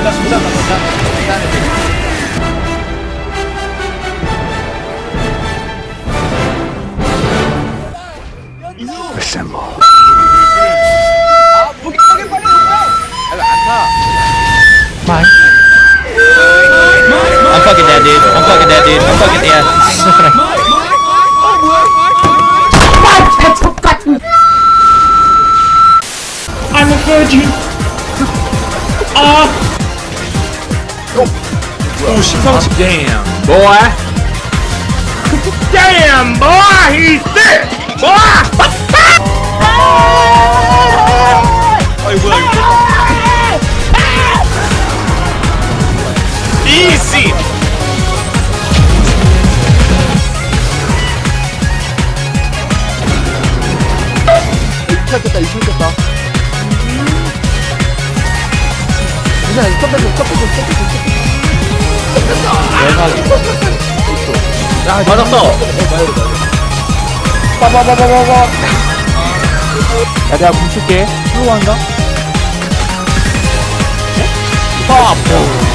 부담 부담 부담 부담 Assemble. 아 무기 무기 빨리 오빠 안타 I'm fucking dead, dude. I'm fucking dead, dude. I'm fucking yeah. I'm a virgin. 아. 오 심상치. Damn, boy. Damn, boy, he's sick. Boy. 뭐야 이거 Easy. 이겼다 이겼다 그냥 이 컴퓨터 컴퓨터 컴퓨 터 맞았어. 빠바바바바바. 야 내가 뭉칠게. 수고 한다 근데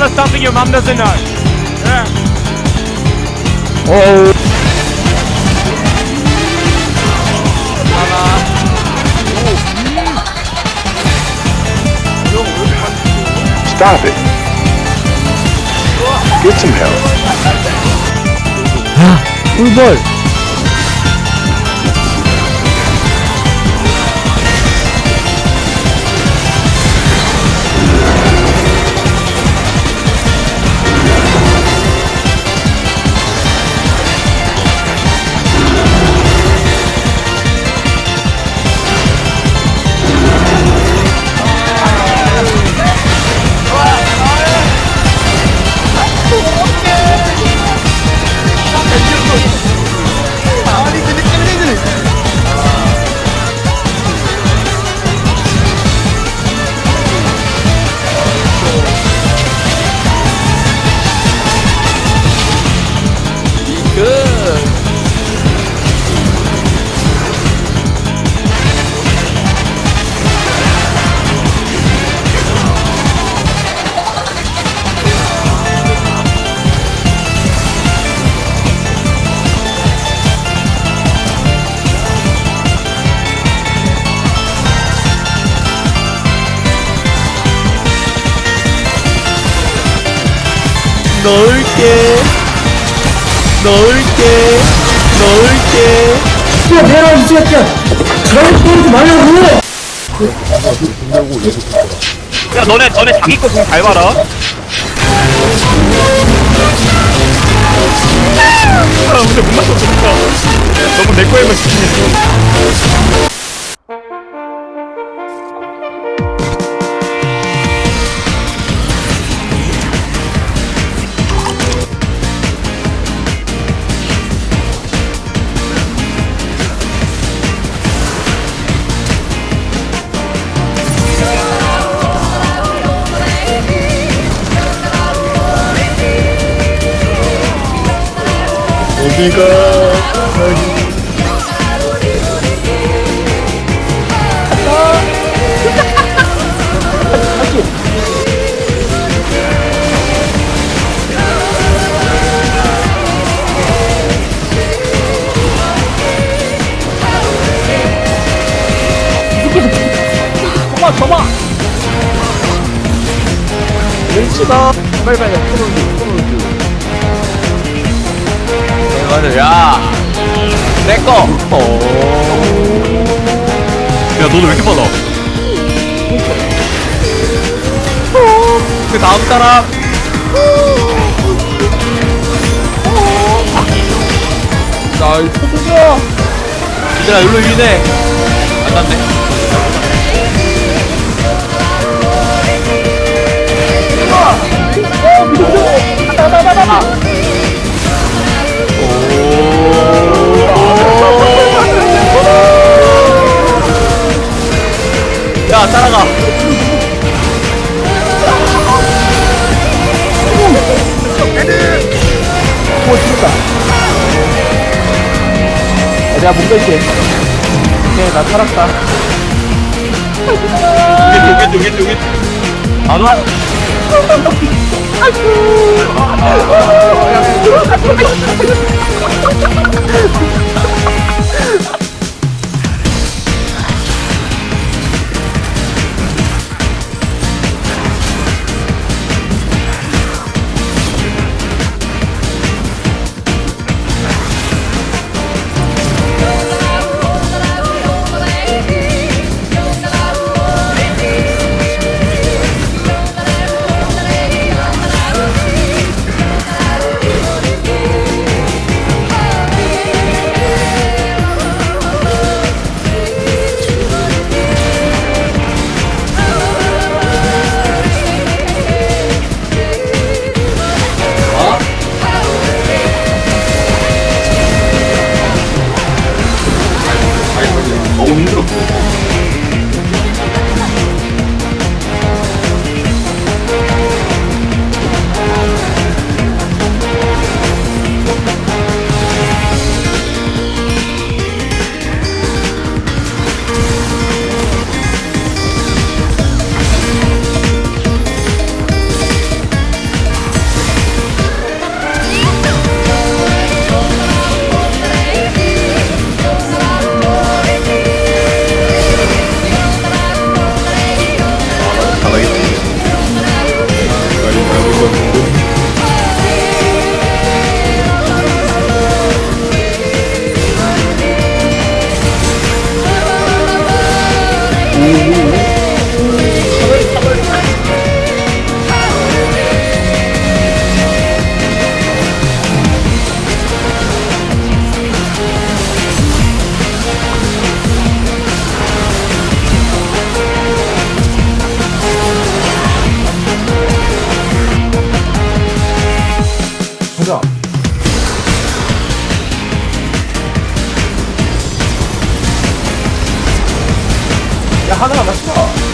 Tell us something your mum doesn't know. Yeah. Oh. Stop it. Get some help. Who's there? 넣을게. 넣을게. 넣을게. 야 내가 이 새끼야 저런 소리 말라고 야 너네 너네 자기 거좀잘 봐라. 아 근데 못 맞췄어 진짜. 너무 내 거에만 집중했어. 저마 저마 왼치다 빨리 빨리 폰을 폰 을 맞아, 야. 내 거. 야 너도 왜 이렇게 빨라? 그 다음 사람. 나이 포도냐 얘들아, 일로 유인해. 안 닿네. 아 날아가 오 죽었다 내가 못 뺄게 오케이 나 살았다 오겠지 오겠지 오겠지 오겠지 안와 아이고 하나가 맞춰.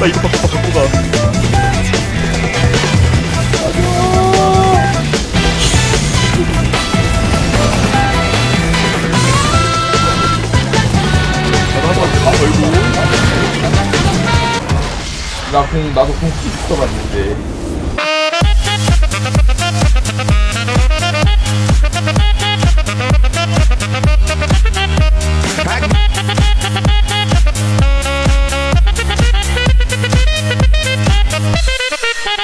나 이거 바꿔 가. 나공 나도 공 붙어봤는데